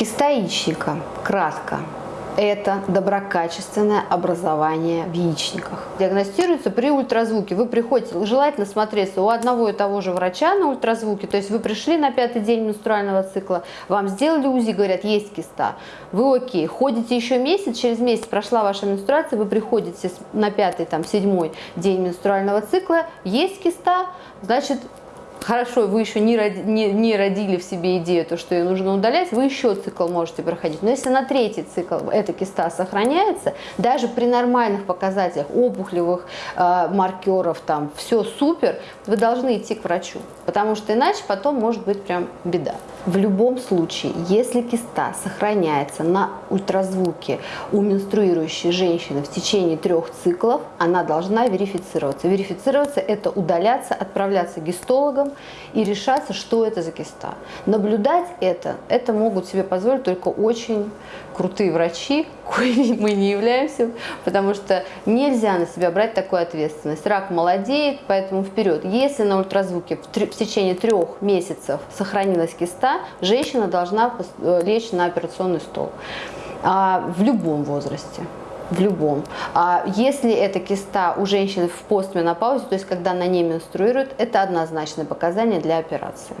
яичника, кратко, это доброкачественное образование в яичниках. Диагностируется при ультразвуке. Вы приходите, желательно смотреться у одного и того же врача на ультразвуке, то есть вы пришли на пятый день менструального цикла, вам сделали УЗИ, говорят, есть киста, вы окей, ходите еще месяц, через месяц прошла ваша менструация, вы приходите на пятый, там, седьмой день менструального цикла, есть киста, значит, хорошо, вы еще не, роди, не, не родили в себе идею, то, что ее нужно удалять, вы еще цикл можете проходить. Но если на третий цикл эта киста сохраняется, даже при нормальных показателях опухолевых э, маркеров, там все супер, вы должны идти к врачу, потому что иначе потом может быть прям беда. В любом случае, если киста сохраняется на ультразвуке у менструирующей женщины в течение трех циклов, она должна верифицироваться. Верифицироваться – это удаляться, отправляться к гистологам и решаться, что это за киста. Наблюдать это, это могут себе позволить только очень крутые врачи, коими мы не являемся, потому что нельзя на себя брать такую ответственность. Рак молодеет, поэтому вперед. Если на ультразвуке в, в течение трех месяцев сохранилась киста, женщина должна э, лечь на операционный стол а, в любом возрасте в любом. А если эта киста у женщины в постменопаузе, то есть когда она не менструирует, это однозначное показание для операции.